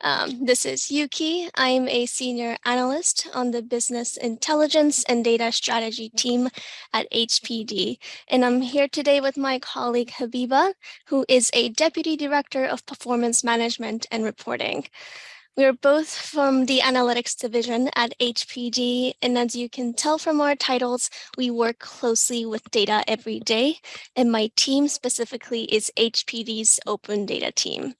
Um, this is Yuki. I'm a senior analyst on the business intelligence and data strategy team at HPD. And I'm here today with my colleague Habiba, who is a deputy director of performance management and reporting. We're both from the analytics division at HPD, and as you can tell from our titles, we work closely with data every day, and my team specifically is HPD's open data team.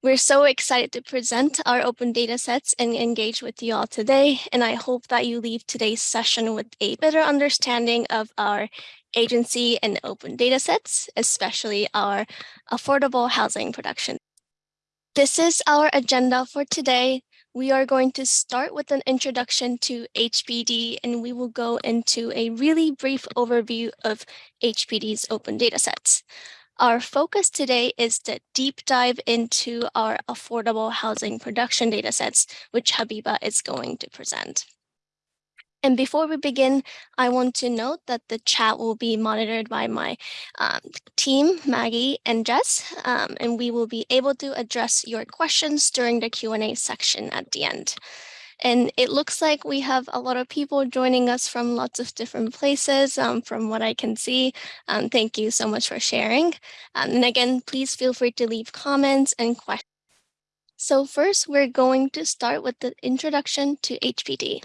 We're so excited to present our open data sets and engage with you all today. And I hope that you leave today's session with a better understanding of our agency and open data sets, especially our affordable housing production. This is our agenda for today. We are going to start with an introduction to HPD, and we will go into a really brief overview of HPD's open data sets. Our focus today is to deep dive into our affordable housing production datasets, which Habiba is going to present. And before we begin, I want to note that the chat will be monitored by my um, team, Maggie and Jess, um, and we will be able to address your questions during the Q&A section at the end. And it looks like we have a lot of people joining us from lots of different places um, from what I can see. Um, thank you so much for sharing. Um, and again, please feel free to leave comments and questions. So first, we're going to start with the introduction to HPD.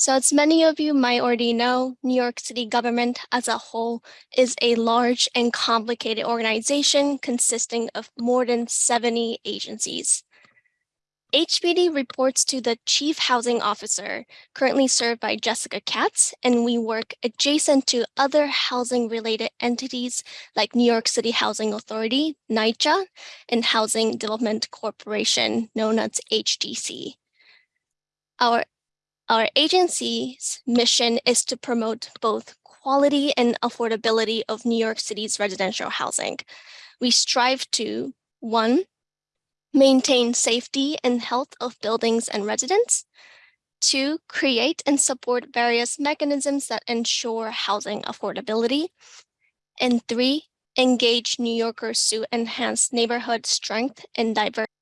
So as many of you might already know, New York City government as a whole is a large and complicated organization consisting of more than 70 agencies. HPD reports to the Chief Housing Officer, currently served by Jessica Katz, and we work adjacent to other housing-related entities like New York City Housing Authority, NYCHA, and Housing Development Corporation, known as HDC. Our, our agency's mission is to promote both quality and affordability of New York City's residential housing. We strive to, one, maintain safety and health of buildings and residents. Two, create and support various mechanisms that ensure housing affordability. And three, engage New Yorkers to enhance neighborhood strength and diversity.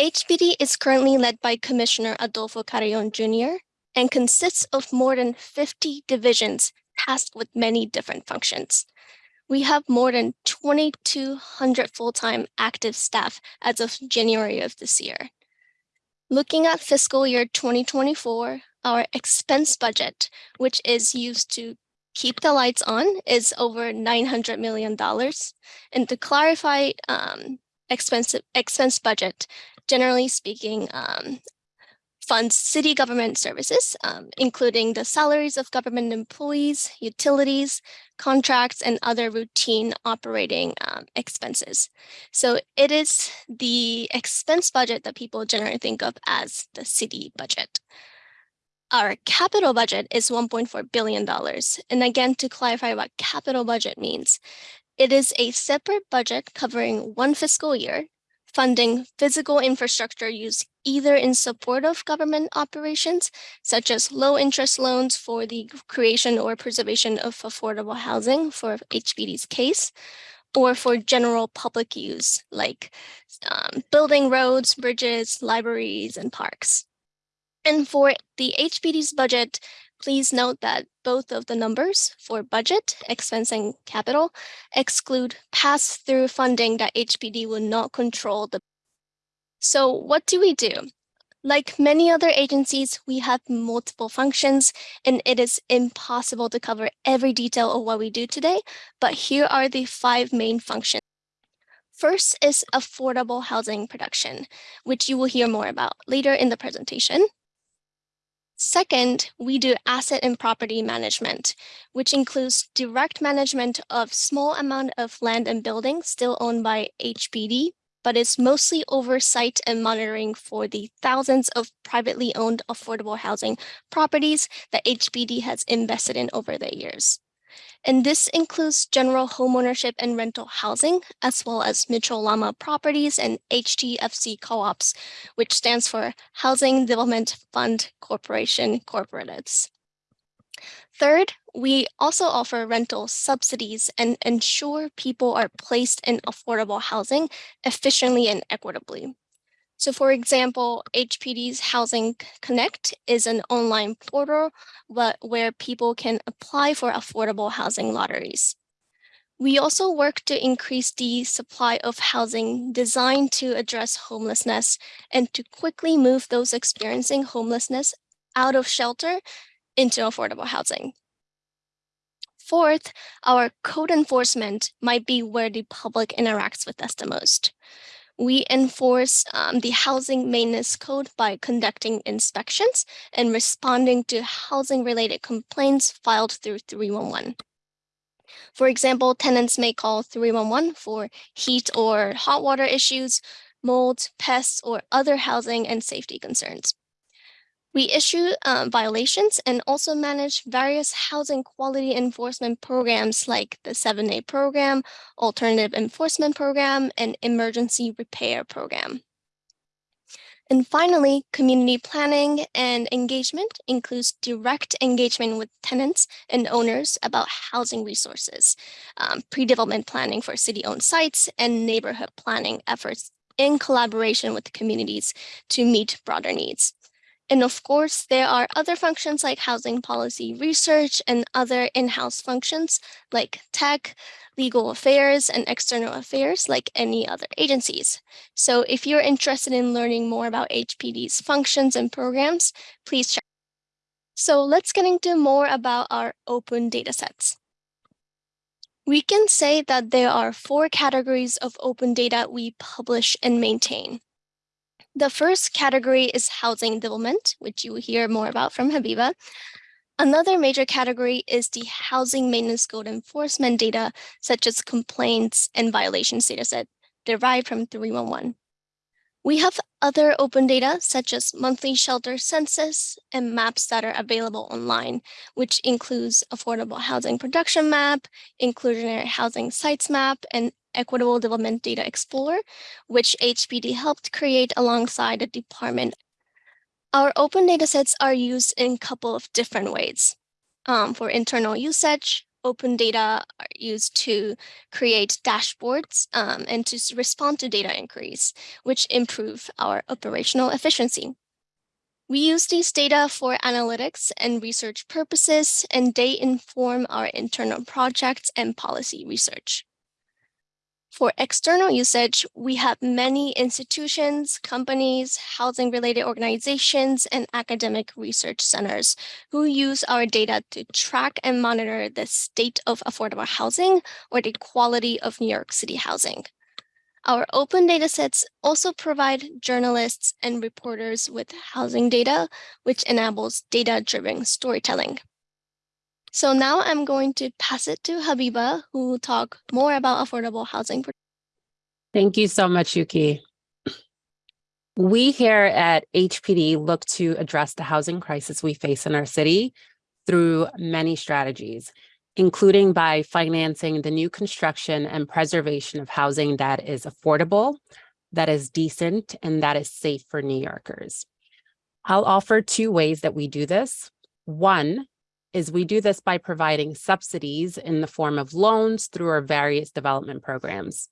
HPD is currently led by Commissioner Adolfo Carrion Jr. and consists of more than 50 divisions tasked with many different functions we have more than 2,200 full-time active staff as of January of this year. Looking at fiscal year 2024, our expense budget, which is used to keep the lights on, is over $900 million. And to clarify um, expense, expense budget, generally speaking, um, funds city government services, um, including the salaries of government employees, utilities, contracts, and other routine operating um, expenses. So it is the expense budget that people generally think of as the city budget. Our capital budget is $1.4 billion. And again, to clarify what capital budget means, it is a separate budget covering one fiscal year funding physical infrastructure use either in support of government operations, such as low interest loans for the creation or preservation of affordable housing for HPD's case, or for general public use, like um, building roads, bridges, libraries, and parks. And for the HPD's budget, Please note that both of the numbers for budget, expense, and capital exclude pass-through funding that HPD will not control. The so what do we do? Like many other agencies, we have multiple functions, and it is impossible to cover every detail of what we do today, but here are the five main functions. First is affordable housing production, which you will hear more about later in the presentation. Second, we do asset and property management, which includes direct management of small amount of land and buildings still owned by HPD, but is mostly oversight and monitoring for the thousands of privately owned affordable housing properties that HPD has invested in over the years. And this includes general homeownership and rental housing, as well as Mitchell Lama Properties and HDFC Co-ops, which stands for Housing Development Fund Corporation Corporatives. Third, we also offer rental subsidies and ensure people are placed in affordable housing efficiently and equitably. So for example, HPD's Housing Connect is an online portal where people can apply for affordable housing lotteries. We also work to increase the supply of housing designed to address homelessness and to quickly move those experiencing homelessness out of shelter into affordable housing. Fourth, our code enforcement might be where the public interacts with us the most. We enforce um, the housing maintenance code by conducting inspections and responding to housing related complaints filed through 311. For example, tenants may call 311 for heat or hot water issues, mold, pests, or other housing and safety concerns. We issue uh, violations and also manage various housing quality enforcement programs like the 7A program, alternative enforcement program, and emergency repair program. And finally, community planning and engagement includes direct engagement with tenants and owners about housing resources, um, pre-development planning for city-owned sites, and neighborhood planning efforts in collaboration with the communities to meet broader needs. And of course, there are other functions like housing policy research and other in-house functions like tech, legal affairs, and external affairs like any other agencies. So if you're interested in learning more about HPD's functions and programs, please check. So let's get into more about our open datasets. We can say that there are four categories of open data we publish and maintain. The first category is housing development, which you will hear more about from Habiba. Another major category is the housing maintenance code enforcement data, such as complaints and violations dataset derived from 311. We have other open data, such as monthly shelter census and maps that are available online, which includes affordable housing production map, inclusionary housing sites map, and Equitable Development Data Explorer, which HPD helped create alongside the department. Our open datasets are used in a couple of different ways. Um, for internal usage, open data are used to create dashboards um, and to respond to data inquiries, which improve our operational efficiency. We use these data for analytics and research purposes, and they inform our internal projects and policy research. For external usage, we have many institutions, companies, housing-related organizations, and academic research centers who use our data to track and monitor the state of affordable housing or the quality of New York City housing. Our open datasets also provide journalists and reporters with housing data, which enables data-driven storytelling. So now I'm going to pass it to Habiba, who will talk more about affordable housing. Thank you so much, Yuki. We here at HPD look to address the housing crisis we face in our city through many strategies, including by financing the new construction and preservation of housing that is affordable, that is decent, and that is safe for New Yorkers. I'll offer two ways that we do this. One is we do this by providing subsidies in the form of loans through our various development programs.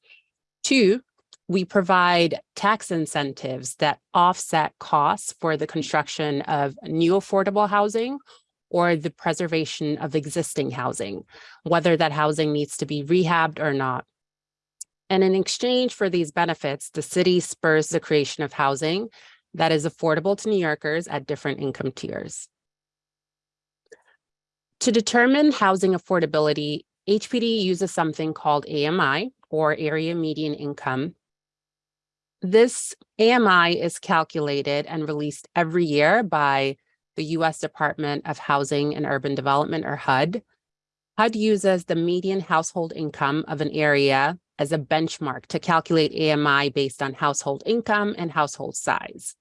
Two, we provide tax incentives that offset costs for the construction of new affordable housing or the preservation of existing housing, whether that housing needs to be rehabbed or not. And in exchange for these benefits, the city spurs the creation of housing that is affordable to New Yorkers at different income tiers. To determine housing affordability, HPD uses something called AMI, or Area Median Income. This AMI is calculated and released every year by the U.S. Department of Housing and Urban Development, or HUD. HUD uses the median household income of an area as a benchmark to calculate AMI based on household income and household size.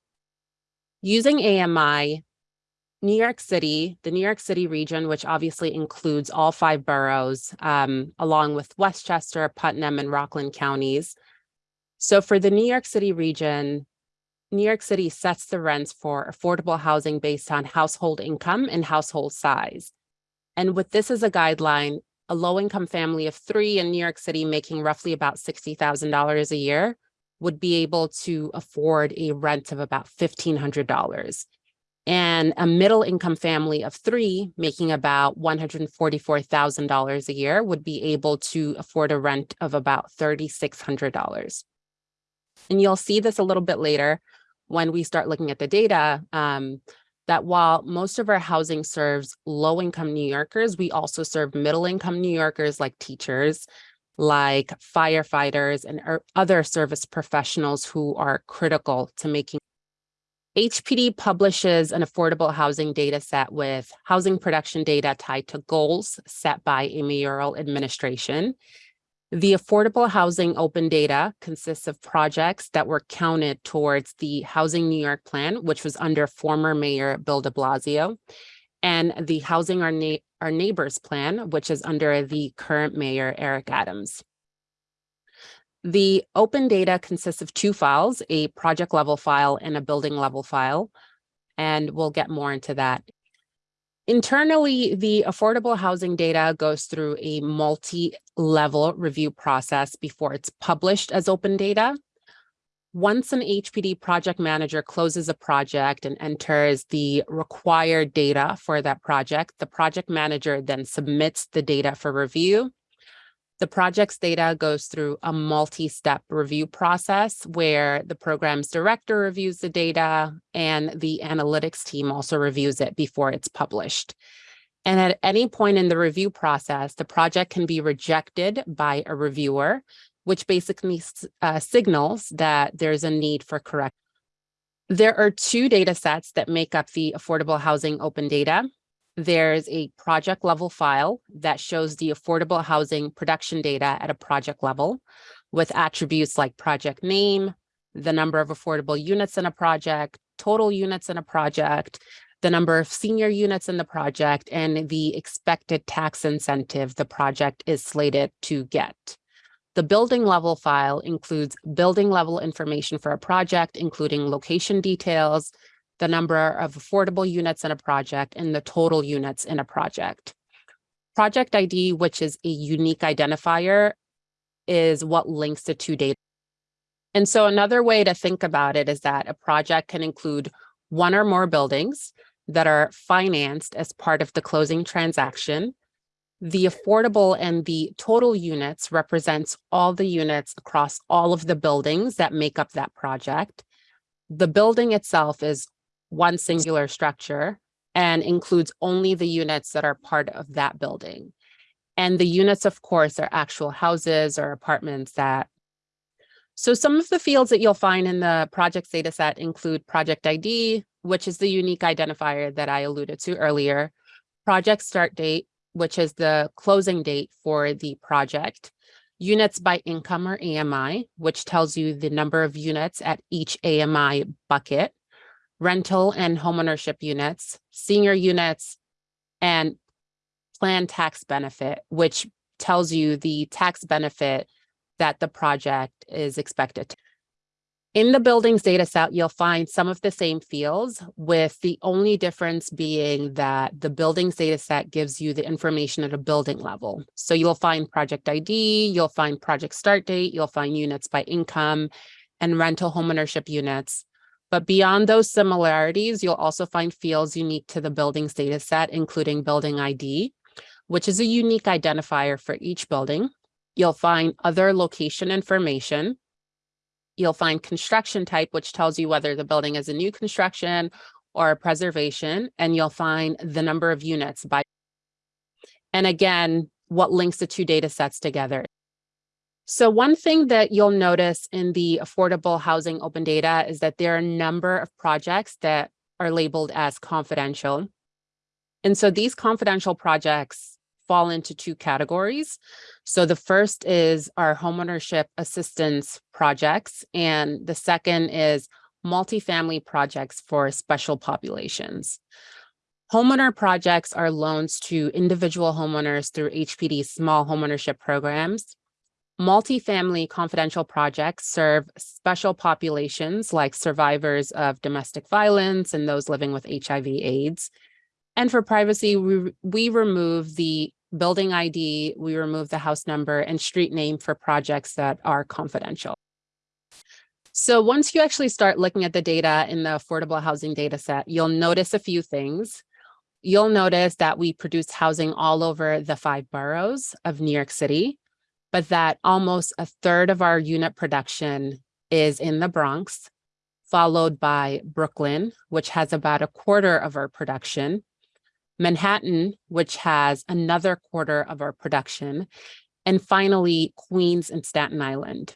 Using AMI, New York City, the New York City region, which obviously includes all five boroughs, um, along with Westchester, Putnam, and Rockland counties. So for the New York City region, New York City sets the rents for affordable housing based on household income and household size. And with this as a guideline, a low-income family of three in New York City making roughly about $60,000 a year would be able to afford a rent of about $1,500. And a middle income family of three making about $144,000 a year would be able to afford a rent of about $3,600. And you'll see this a little bit later when we start looking at the data, um, that while most of our housing serves low income New Yorkers, we also serve middle income New Yorkers like teachers, like firefighters and er- other service professionals who are critical to making HPD publishes an affordable housing data set with housing production data tied to goals set by a mayoral administration. The affordable housing open data consists of projects that were counted towards the Housing New York plan, which was under former Mayor Bill de Blasio, and the Housing Our, Na- Our Neighbors plan, which is under the current Mayor Eric Adams. The open data consists of two files, a project level file and a building level file, and we'll get more into that. Internally, the affordable housing data goes through a multi-level review process before it's published as open data. Once an HPD project manager closes a project and enters the required data for that project, the project manager then submits the data for review the project's data goes through a multi-step review process where the program's director reviews the data and the analytics team also reviews it before it's published. And at any point in the review process, the project can be rejected by a reviewer, which basically uh, signals that there's a need for correction. There are two data sets that make up the affordable housing open data there's a project level file that shows the affordable housing production data at a project level with attributes like project name, the number of affordable units in a project, total units in a project, the number of senior units in the project, and the expected tax incentive the project is slated to get. The building level file includes building level information for a project, including location details, the number of affordable units in a project, and the total units in a project. Project ID, which is a unique identifier, is what links the two data. And so another way to think about it is that a project can include one or more buildings that are financed as part of the closing transaction. The affordable and the total units represents all the units across all of the buildings that make up that project. The building itself is one singular structure and includes only the units that are part of that building. And the units, of course, are actual houses or apartments that. So some of the fields that you'll find in the projects data set include project ID, which is the unique identifier that I alluded to earlier, project start date, which is the closing date for the project, units by income or AMI, which tells you the number of units at each AMI bucket, rental and homeownership units, senior units, and plan tax benefit, which tells you the tax benefit that the project is expected to. In the buildings data set, you'll find some of the same fields with the only difference being that the buildings data set gives you the information at a building level. So you'll find project ID, you'll find project start date, you'll find units by income and rental homeownership units. But beyond those similarities, you'll also find fields unique to the building's data set, including building ID, which is a unique identifier for each building. You'll find other location information. You'll find construction type, which tells you whether the building is a new construction or a preservation, and you'll find the number of units by. And again, what links the two data sets together. So one thing that you'll notice in the affordable housing open data is that there are a number of projects that are labeled as confidential. And so these confidential projects fall into two categories. So the first is our homeownership assistance projects, and the second is multifamily projects for special populations. Homeowner projects are loans to individual homeowners through HPD small homeownership programs. Multifamily confidential projects serve special populations like survivors of domestic violence and those living with HIV AIDS. And for privacy, we, we remove the building ID, we remove the house number and street name for projects that are confidential. So once you actually start looking at the data in the affordable housing data set, you'll notice a few things. You'll notice that we produce housing all over the five boroughs of New York City, but that almost a third of our unit production is in the Bronx, followed by Brooklyn, which has about a quarter of our production, Manhattan, which has another quarter of our production, and finally Queens and Staten Island.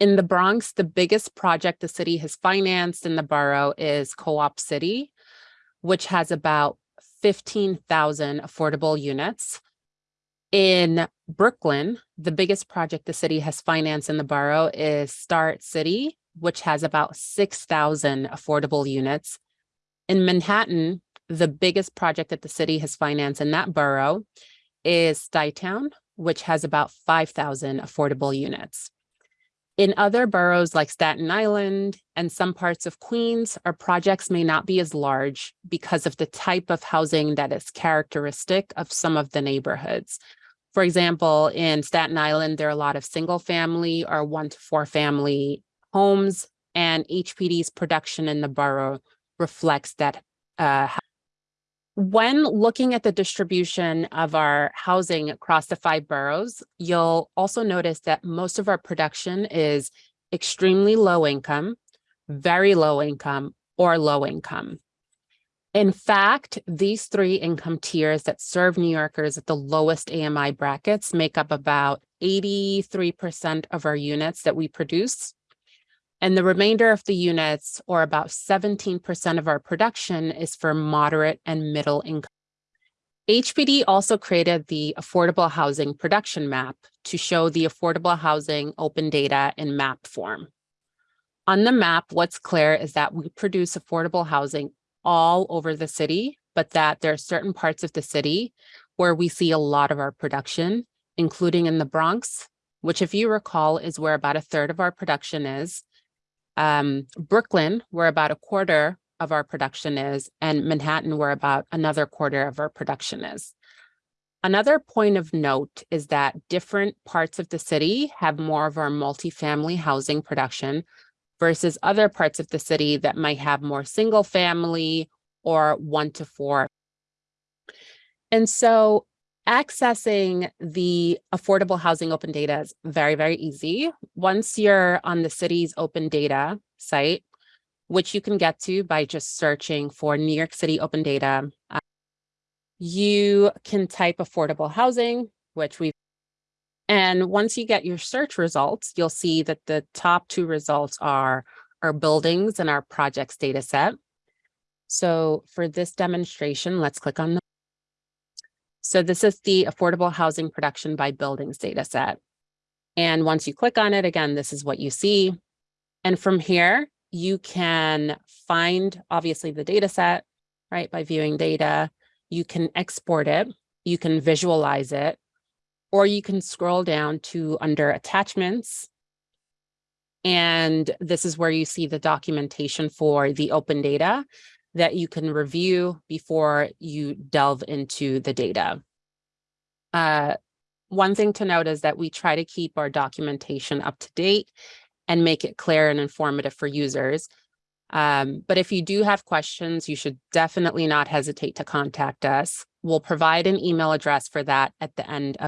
In the Bronx, the biggest project the city has financed in the borough is Co-op City, which has about 15,000 affordable units. In Brooklyn, the biggest project the city has financed in the borough is Starrett City, which has about 6,000 affordable units. In Manhattan, the biggest project that the city has financed in that borough is Stuytown, which has about 5,000 affordable units. In other boroughs like Staten Island and some parts of Queens, our projects may not be as large because of the type of housing that is characteristic of some of the neighborhoods. For example, in Staten Island, there are a lot of single family or one to four family homes and HPD's production in the borough reflects that uh, when looking at the distribution of our housing across the five boroughs, you'll also notice that most of our production is extremely low income, very low income, or low income. In fact, these three income tiers that serve New Yorkers at the lowest AMI brackets make up about 83% of our units that we produce. And the remainder of the units, or about 17% of our production, is for moderate and middle income. HPD also created the Affordable Housing Production Map to show the affordable housing open data in map form. On the map, what's clear is that we produce affordable housing all over the city, but that there are certain parts of the city where we see a lot of our production, including in the Bronx, which if you recall is where about a third of our production is, um, Brooklyn, where about a quarter of our production is, and Manhattan, where about another quarter of our production is. Another point of note is that different parts of the city have more of our multifamily housing production versus other parts of the city that might have more single family or one to four. And so Accessing the affordable housing open data is very, very easy. Once you're on the city's open data site, which you can get to by just searching for New York City open data, uh, you can type affordable housing, which we've and once you get your search results, you'll see that the top two results are our buildings and our projects data set. So for this demonstration, let's click on the so this is the affordable housing production by buildings data set. And once you click on it, again, this is what you see. And from here, you can find obviously the data set, right? By viewing data, you can export it, you can visualize it, or you can scroll down to under attachments. And this is where you see the documentation for the open data that you can review before you delve into the data. Uh, one thing to note is that we try to keep our documentation up to date and make it clear and informative for users. Um, but if you do have questions, you should definitely not hesitate to contact us. We'll provide an email address for that at the end of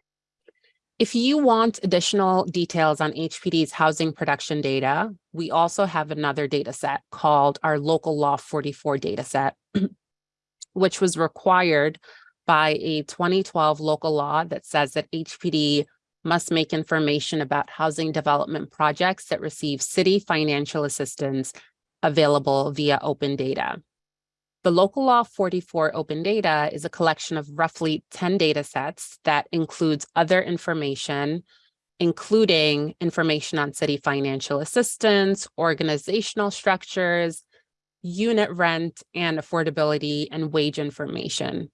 if you want additional details on HPD's housing production data, we also have another data set called our local law 44 data set, which was required by a 2012 local law that says that HPD must make information about housing development projects that receive city financial assistance available via open data. The Local Law 44 Open Data is a collection of roughly 10 data sets that includes other information, including information on city financial assistance, organizational structures, unit rent, and affordability and wage information.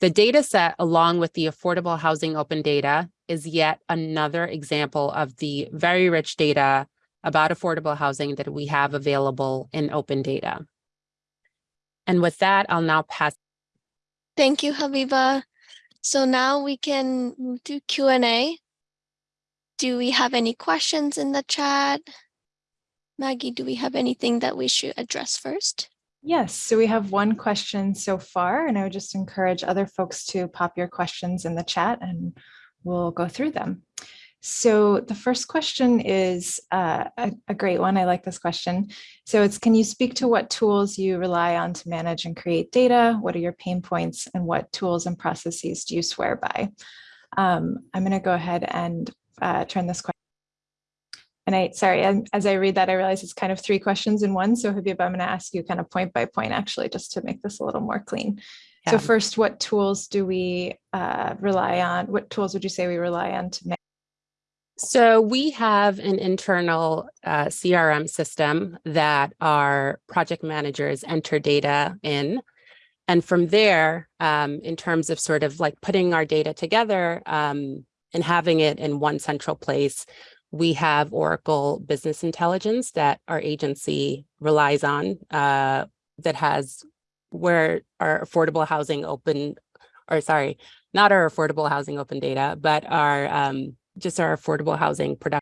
The data set, along with the Affordable Housing Open Data, is yet another example of the very rich data about affordable housing that we have available in open data. And with that, I'll now pass. Thank you, Habiba. So now we can move to Q&A. Do we have any questions in the chat? Maggie, do we have anything that we should address first? Yes, so we have one question so far, and I would just encourage other folks to pop your questions in the chat and we'll go through them. So the first question is uh, a, a, great one. I like this question. So it's, can you speak to what tools you rely on to manage and create data? What are your pain points and what tools and processes do you swear by? Um, I'm going to go ahead and uh, turn this question. And I, sorry, as I read that, I realize it's kind of three questions in one. So Habib, I'm going to ask you kind of point by point, actually, just to make this a little more clean. Yeah. So first, what tools do we uh, rely on? What tools would you say we rely on to make so we have an internal uh, CRM system that our project managers enter data in. And from there, um, in terms of sort of like putting our data together um, and having it in one central place, we have Oracle Business Intelligence that our agency relies on uh, that has where our affordable housing open, or sorry, not our affordable housing open data, but our um, just our affordable housing production.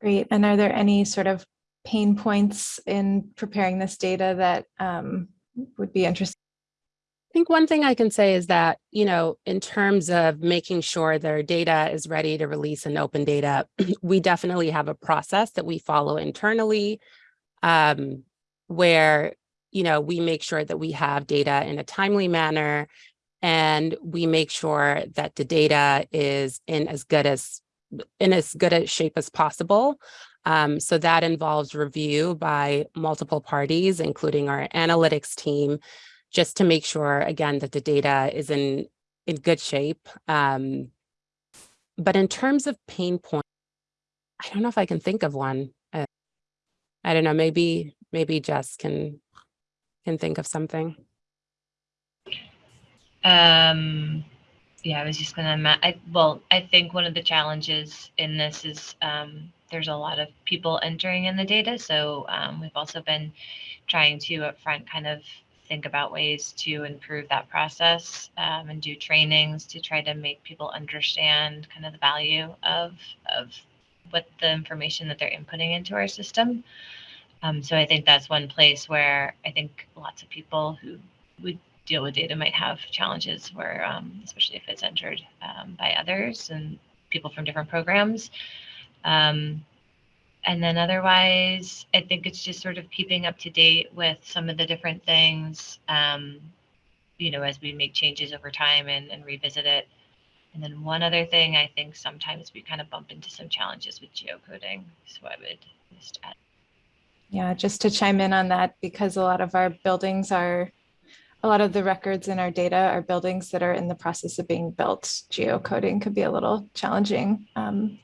Great. And are there any sort of pain points in preparing this data that um, would be interesting? I think one thing I can say is that, you know, in terms of making sure their data is ready to release in open data, we definitely have a process that we follow internally um, where, you know, we make sure that we have data in a timely manner and we make sure that the data is in as good as in as good a shape as possible. Um, so that involves review by multiple parties, including our analytics team, just to make sure, again, that the data is in, in good shape. Um, but in terms of pain points, I don't know if I can think of one. Uh, I don't know, maybe, maybe Jess can, can think of something. Um, yeah, I was just gonna. I, well, I think one of the challenges in this is um, there's a lot of people entering in the data, so um, we've also been trying to upfront kind of think about ways to improve that process um, and do trainings to try to make people understand kind of the value of of what the information that they're inputting into our system. Um, so I think that's one place where I think lots of people who would deal with data might have challenges where, um, especially if it's entered um, by others and people from different programs. Um, and then otherwise, I think it's just sort of keeping up to date with some of the different things, um, you know, as we make changes over time and, and revisit it. And then one other thing, I think sometimes we kind of bump into some challenges with geocoding. So I would just add. Yeah, just to chime in on that, because a lot of our buildings are a lot of the records in our data are buildings that are in the process of being built. Geocoding could be a little challenging um,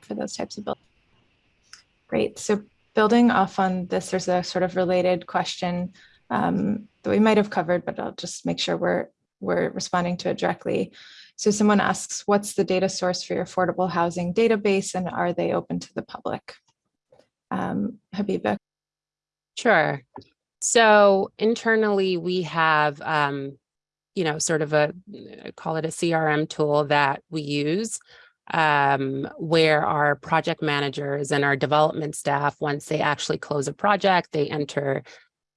for those types of buildings. Great. So building off on this, there's a sort of related question um, that we might have covered, but I'll just make sure we're we're responding to it directly. So someone asks, what's the data source for your affordable housing database and are they open to the public? Um, Habiba. Sure. So internally, we have, um, you know, sort of a, uh, call it a CRM tool that we use um, where our project managers and our development staff, once they actually close a project, they enter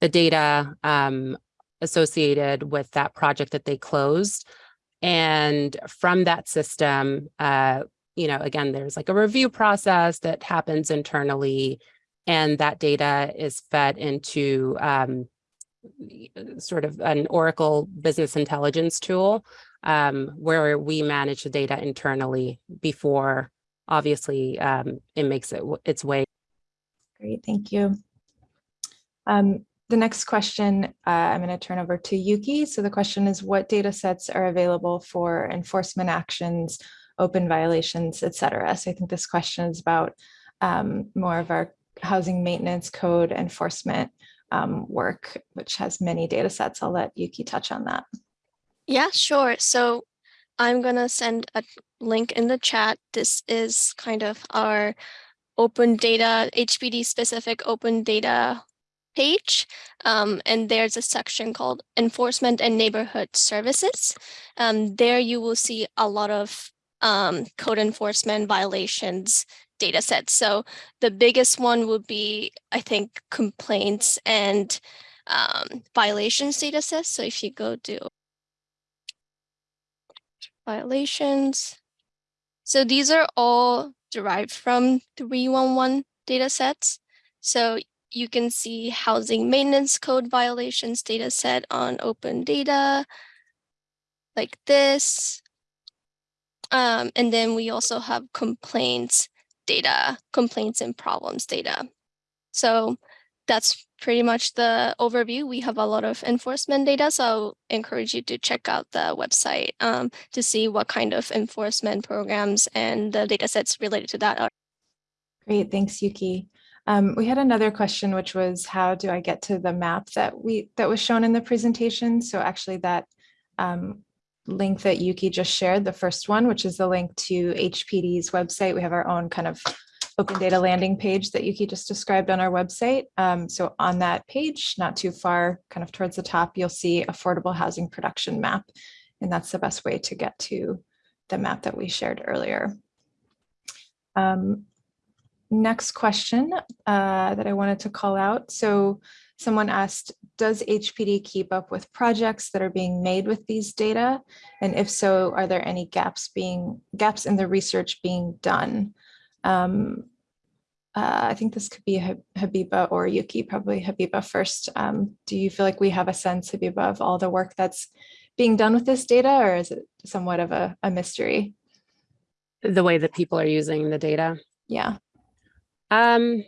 the data um, associated with that project that they closed. And from that system, uh, you know, again, there's like a review process that happens internally and that data is fed into um, sort of an Oracle business intelligence tool um, where we manage the data internally before obviously um, it makes it its way. Great, thank you. Um, the next question uh, I'm going to turn over to Yuki. So the question is what data sets are available for enforcement actions, open violations, et cetera. So I think this question is about um, more of our housing maintenance code enforcement um, work, which has many data sets. I'll let Yuki touch on that. Yeah, sure. So I'm going to send a link in the chat. This is kind of our open data, HPD specific open data page. Um, and there's a section called enforcement and neighborhood services. Um, there you will see a lot of um, code enforcement violations data sets. So the biggest one would be, I think, complaints and um, violations data sets. So if you go to violations, so these are all derived from 311 data sets. So you can see housing maintenance code violations data set on open data like this. Um, and then we also have complaints data, complaints and problems data. So that's pretty much the overview. We have a lot of enforcement data, so I'll encourage you to check out the website um, to see what kind of enforcement programs and the data sets related to that are. Great, thanks, Yuki. Um, we had another question, which was how do I get to the map that we that was shown in the presentation? So actually that um, link that Yuki just shared, the first one, which is the link to HPD's website. We have our own kind of open data landing page that Yuki just described on our website. Um, so on that page, not too far, kind of towards the top, you'll see affordable housing production map. And that's the best way to get to the map that we shared earlier. Um, next question uh, that I wanted to call out. So someone asked, does HPD keep up with projects that are being made with these data? And if so, are there any gaps being gaps in the research being done? Um, uh, I think this could be Habiba or Yuki, probably Habiba first. Um, do you feel like we have a sense, Habiba, of all the work that's being done with this data, or is it somewhat of a, a mystery? The way that people are using the data. Yeah. Um,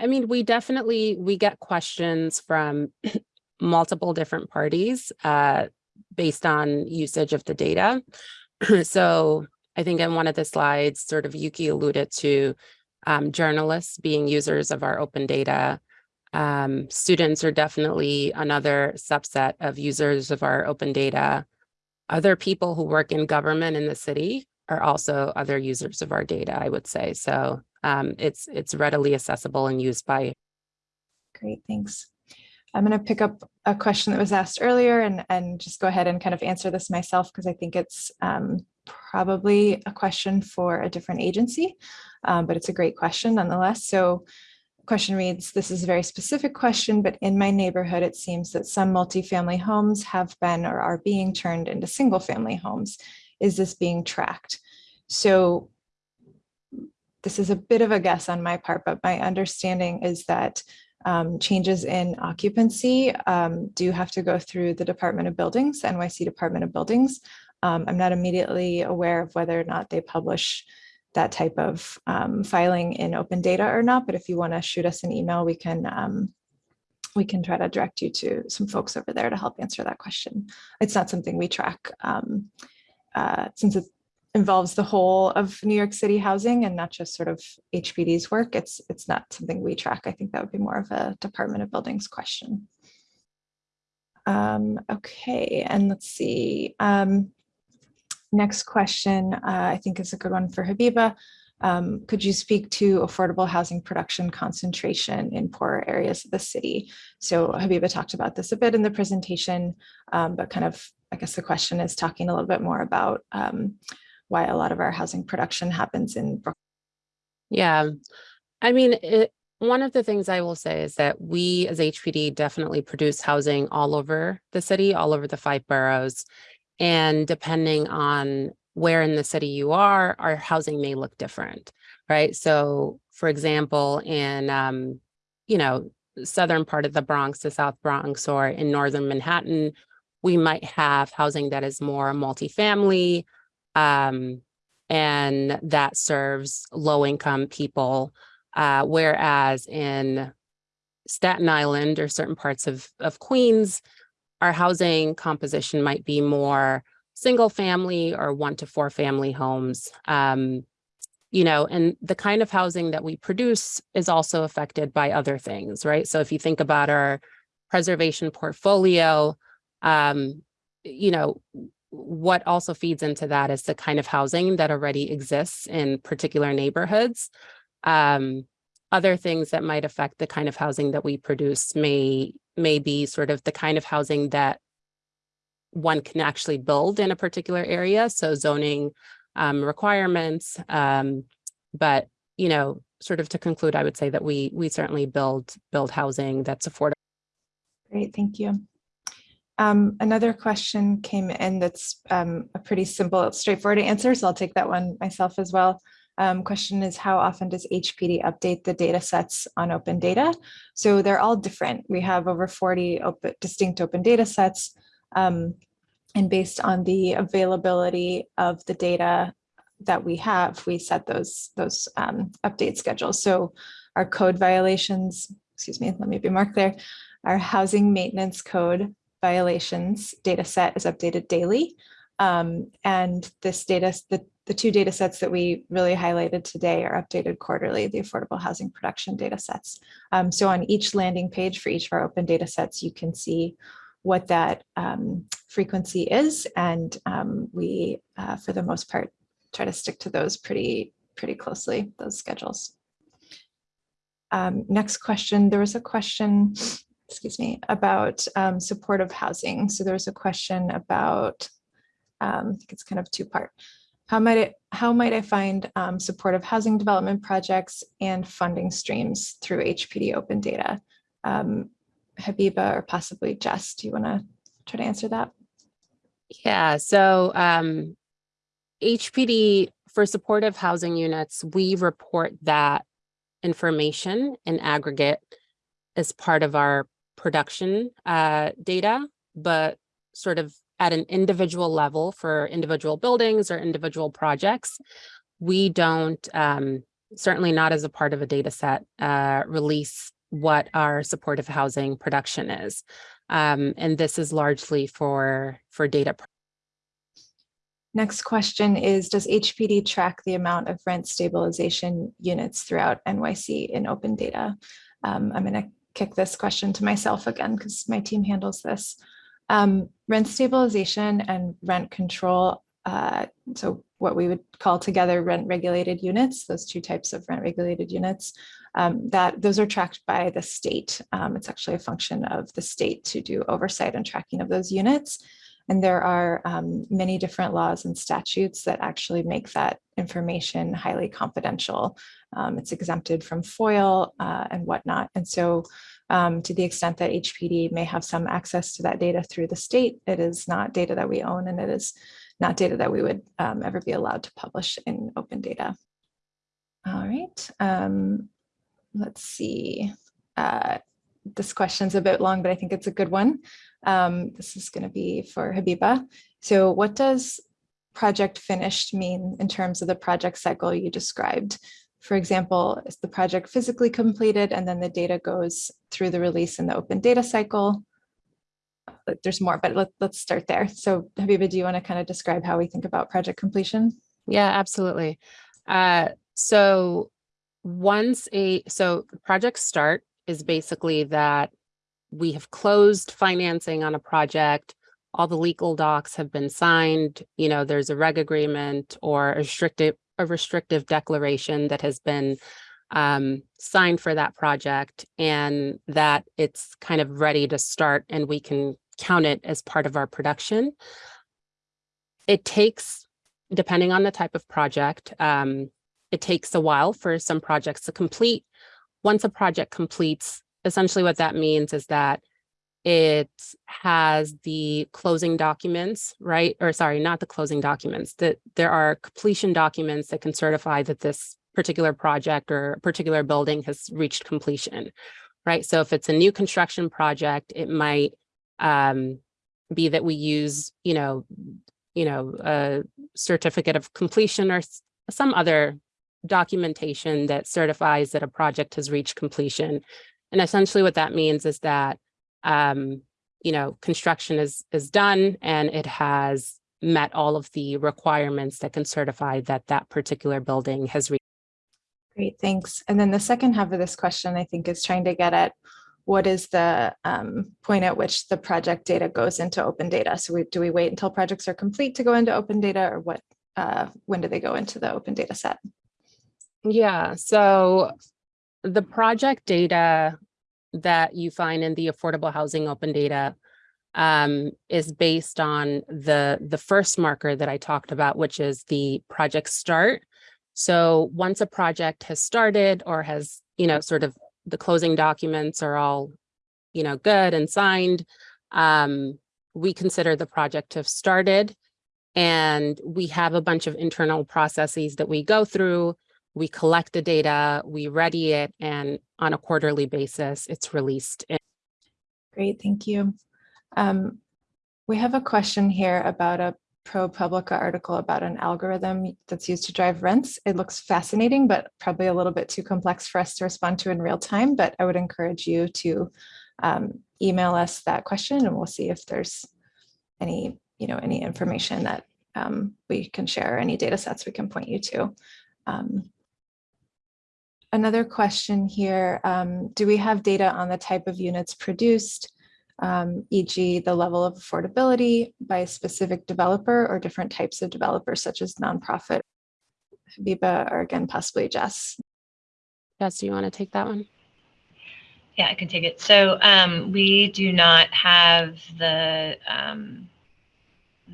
I mean, we definitely, we get questions from multiple different parties uh, based on usage of the data. so I think in one of the slides, sort of Yuki alluded to um, journalists being users of our open data. Um, students are definitely another subset of users of our open data. Other people who work in government in the city are also other users of our data, I would say. So um, it's it's readily accessible and used by. Great, thanks. I'm going to pick up a question that was asked earlier and, and just go ahead and kind of answer this myself because I think it's um, probably a question for a different agency, um, but it's a great question nonetheless. So question reads, this is a very specific question, but in my neighborhood, it seems that some multifamily homes have been or are being turned into single family homes. Is this being tracked? So this is a bit of a guess on my part, but my understanding is that um, changes in occupancy um, do have to go through the Department of Buildings, NYC Department of Buildings. Um, I'm not immediately aware of whether or not they publish that type of um, filing in open data or not, but if you want to shoot us an email, we can um, we can try to direct you to some folks over there to help answer that question. It's not something we track um, uh, since it's involves the whole of New York City housing and not just sort of HPD's work. It's it's not something we track. I think that would be more of a Department of Buildings question. Um, okay, and let's see. Um, next question, uh, I think is a good one for Habiba. Um, could you speak to affordable housing production concentration in poorer areas of the city? So Habiba talked about this a bit in the presentation, um, but kind of, I guess the question is talking a little bit more about um, why a lot of our housing production happens in Brooklyn. Yeah, I mean, it, one of the things I will say is that we as HPD definitely produce housing all over the city, all over the five boroughs. And depending on where in the city you are, our housing may look different, right? So for example, in, um, you know, southern part of the Bronx, the South Bronx, or in northern Manhattan, we might have housing that is more multifamily, um, and that serves low income people. Uh, whereas in Staten Island or certain parts of, of Queens, our housing composition might be more single family or one to four family homes. Um, you know, and the kind of housing that we produce is also affected by other things, right? So if you think about our preservation portfolio, um, you know, what also feeds into that is the kind of housing that already exists in particular neighborhoods. Um, other things that might affect the kind of housing that we produce may, may be sort of the kind of housing that one can actually build in a particular area. So zoning um, requirements, um, but you know, sort of to conclude, I would say that we we certainly build build housing that's affordable. Great, thank you. Um, another question came in that's um, a pretty simple, straightforward answer, so I'll take that one myself as well. Um, question is how often does HPD update the data sets on open data? So they're all different. We have over 40 open, distinct open data sets. Um, and based on the availability of the data that we have, we set those, those um, update schedules. So our code violations, excuse me, let me be more clear. Our housing maintenance code violations data set is updated daily. Um, and this data, the, the two data sets that we really highlighted today are updated quarterly, the affordable housing production data sets. Um, so on each landing page for each of our open data sets, you can see what that um, frequency is. And um, we, uh, for the most part, try to stick to those pretty, pretty closely, those schedules. Um, next question, there was a question, excuse me, about um, supportive housing. So there was a question about, um, I think it's kind of two part. How might it, how might I find um, supportive housing development projects and funding streams through HPD open data? Um, Habiba or possibly Jess, do you want to try to answer that? Yeah, so um, HPD for supportive housing units, we report that information in aggregate as part of our production uh, data, but sort of at an individual level for individual buildings or individual projects, we don't, um, certainly not as a part of a data set, uh, release what our supportive housing production is. Um, and this is largely for, for data. Next question is, does HPD track the amount of rent stabilization units throughout NYC in open data? Um, I'm going to kick this question to myself again because my team handles this. Um, rent stabilization and rent control, uh, so what we would call together rent regulated units, those two types of rent regulated units, um, that those are tracked by the state. Um, it's actually a function of the state to do oversight and tracking of those units. And there are um, many different laws and statutes that actually make that information highly confidential. Um, it's exempted from FOIL uh, and whatnot. And so um, to the extent that HPD may have some access to that data through the state, it is not data that we own and it is not data that we would um, ever be allowed to publish in open data. All right, um, let's see. Uh, this question's a bit long, but I think it's a good one. Um, this is going to be for Habiba. So what does project finished mean in terms of the project cycle you described? For example, is the project physically completed and then the data goes through the release in the open data cycle? There's more, but let, let's start there. So Habiba, do you want to kind of describe how we think about project completion? Yeah, absolutely. Uh, so once a, so project start is basically that we have closed financing on a project, all the legal docs have been signed, you know, there's a reg agreement or a restrictive, a restrictive declaration that has been um, signed for that project and that it's kind of ready to start and we can count it as part of our production. It takes, depending on the type of project, um, it takes a while for some projects to complete. Once a project completes, essentially what that means is that it has the closing documents, right? Or sorry, not the closing documents, that there are completion documents that can certify that this particular project or particular building has reached completion, right? So if it's a new construction project, it might um, be that we use, you know, you know, a certificate of completion or some other documentation that certifies that a project has reached completion. And essentially what that means is that, um, you know, construction is, is done and it has met all of the requirements that can certify that that particular building has reached. Great, thanks. And then the second half of this question, I think, is trying to get at what is the um, point at which the project data goes into open data? So we, do we wait until projects are complete to go into open data or what? Uh, when do they go into the open data set? Yeah, so the project data that you find in the affordable housing open data um, is based on the, the first marker that I talked about, which is the project start. So once a project has started or has, you know, sort of the closing documents are all, you know, good and signed, um, we consider the project to have started. And we have a bunch of internal processes that we go through. We collect the data, we ready it, and on a quarterly basis, it's released. Great, thank you. Um, we have a question here about a ProPublica article about an algorithm that's used to drive rents. It looks fascinating, but probably a little bit too complex for us to respond to in real time, but I would encourage you to um, email us that question and we'll see if there's any, you know, any information that um, we can share, any data sets we can point you to. Um, Another question here, um, do we have data on the type of units produced? um, e.g. the level of affordability by a specific developer or different types of developers such as nonprofit, Habiba, or again, possibly Jess. Jess, do you want to take that one? Yeah, I can take it. So um, we do not have the um,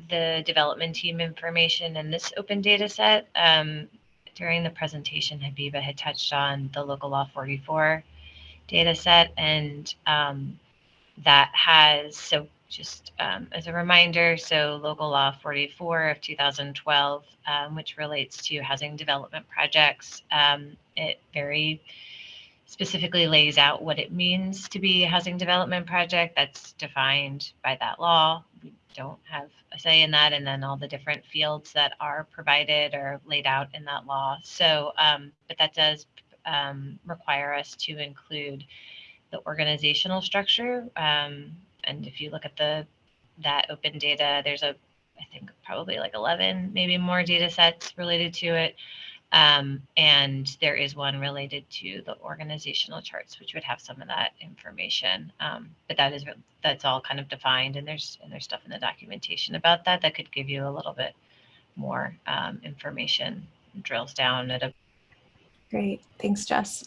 the development team information in this open data set. Um, during the presentation, Habiba had touched on the local law 44 data set and um, that has, so just um, as a reminder, so local law 44 of 2012, um, which relates to housing development projects, um, it very specifically lays out what it means to be a housing development project that's defined by that law. Don't have a say in that, and then all the different fields that are provided or laid out in that law. So, um, but that does um, require us to include the organizational structure. Um, and if you look at the that open data, there's a, I think probably like 11, maybe more data sets related to it. Um, and there is one related to the organizational charts, which would have some of that information. Um, but that is that's all kind of defined, and there's and there's stuff in the documentation about that that could give you a little bit more um, information. Drills down at a. Great, thanks, Jess.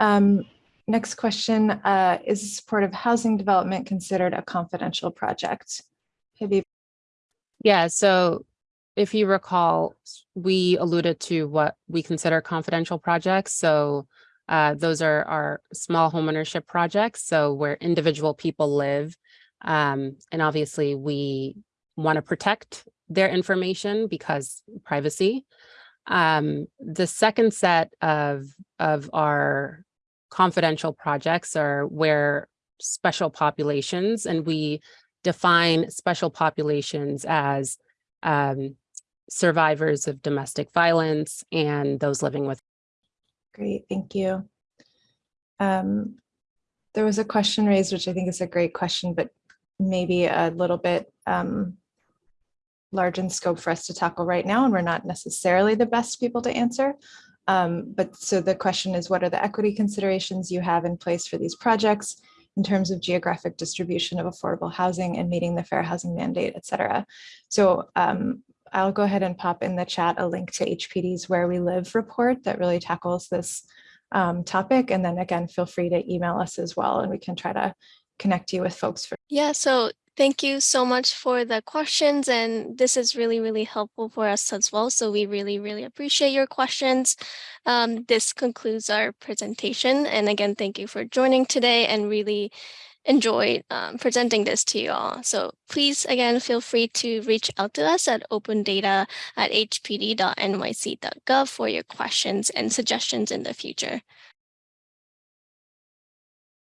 Um, Next question, uh, is supportive housing development considered a confidential project? Habib, Yeah, so if you recall, we alluded to what we consider confidential projects. So uh, those are our small homeownership projects. So where individual people live. Um, and obviously we want to protect their information because privacy. Um, the second set of, of our confidential projects are where special populations, and we define special populations as um, survivors of domestic violence and those living with. Great, thank you. Um, there was a question raised, which I think is a great question, but maybe a little bit um, large in scope for us to tackle right now, and we're not necessarily the best people to answer. Um, but so the question is, what are the equity considerations you have in place for these projects in terms of geographic distribution of affordable housing and meeting the fair housing mandate, et cetera. So um, I'll go ahead and pop in the chat a link to HPD's Where We Live report that really tackles this um, topic. And then again, feel free to email us as well, and we can try to connect you with folks for Yeah, so Thank you so much for the questions and this is really, really helpful for us as well. So we really, really appreciate your questions. Um, this concludes our presentation. And again, thank you for joining today and really enjoyed um, presenting this to you all. So please, again, feel free to reach out to us at opendata at hpd.nyc.gov for your questions and suggestions in the future.